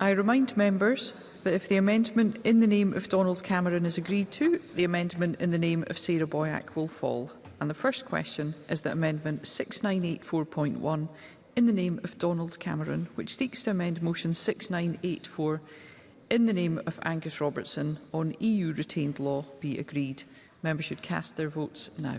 I remind members that if the amendment in the name of Donald Cameron is agreed to, the amendment in the name of Sarah Boyack will fall. And the first question is that Amendment 6984.1 in the name of Donald Cameron, which seeks to amend Motion 6984 in the name of Angus Robertson on EU retained law be agreed. Members should cast their votes now.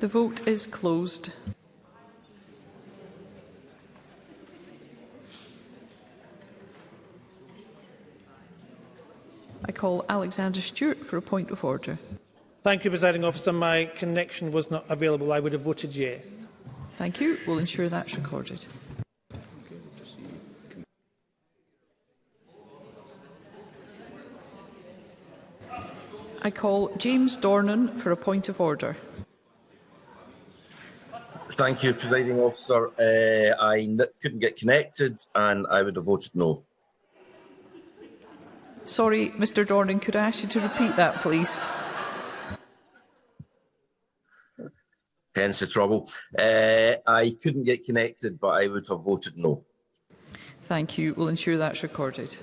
The vote is closed. I call Alexander Stewart for a point of order. Thank you, Presiding Officer. My connection was not available. I would have voted yes. Thank you. We'll ensure that's recorded. I call James Dornan for a point of order. Thank you, Presiding Officer. Uh, I n couldn't get connected and I would have voted no. Sorry, Mr Dornan, could I ask you to repeat that, please? Hence the trouble. Uh, I couldn't get connected, but I would have voted no. Thank you. We'll ensure that's recorded.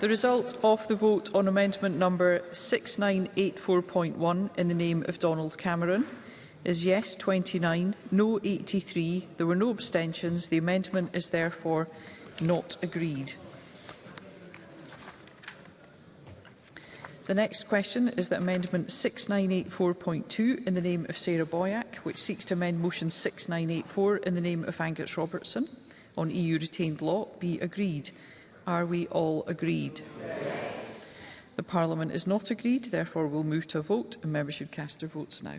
The result of the vote on amendment number 6984.1 in the name of Donald Cameron is yes 29, no 83. There were no abstentions. The amendment is therefore not agreed. The next question is that Amendment 6984.2 in the name of Sarah Boyack, which seeks to amend Motion 6984 in the name of Angus Robertson on EU retained law, be agreed. Are we all agreed? Yes. The Parliament is not agreed, therefore we'll move to a vote and members should cast their votes now.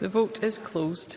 The vote is closed.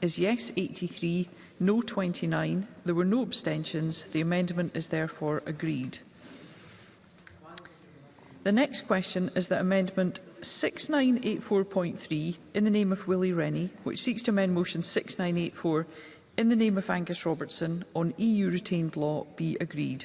is yes 83, no 29. There were no abstentions. The amendment is therefore agreed. The next question is that amendment 6984.3 in the name of Willie Rennie, which seeks to amend motion 6984 in the name of Angus Robertson on EU retained law be agreed.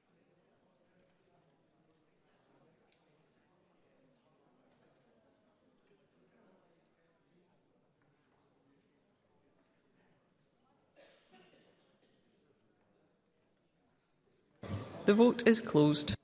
The vote is closed.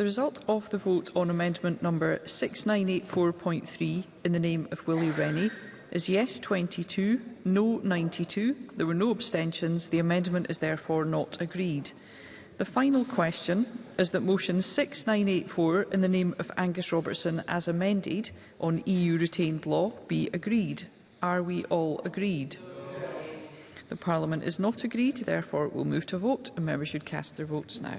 The result of the vote on amendment number 6984.3 in the name of Willie Rennie is yes 22, no 92. There were no abstentions. The amendment is therefore not agreed. The final question is that motion 6984 in the name of Angus Robertson as amended on EU retained law be agreed. Are we all agreed? The Parliament is not agreed, therefore we'll move to vote and members should cast their votes now.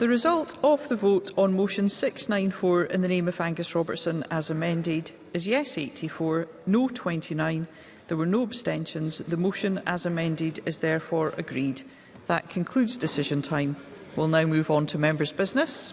The result of the vote on motion 694 in the name of Angus Robertson as amended is yes 84, no 29. There were no abstentions. The motion as amended is therefore agreed. That concludes decision time. We'll now move on to members' business.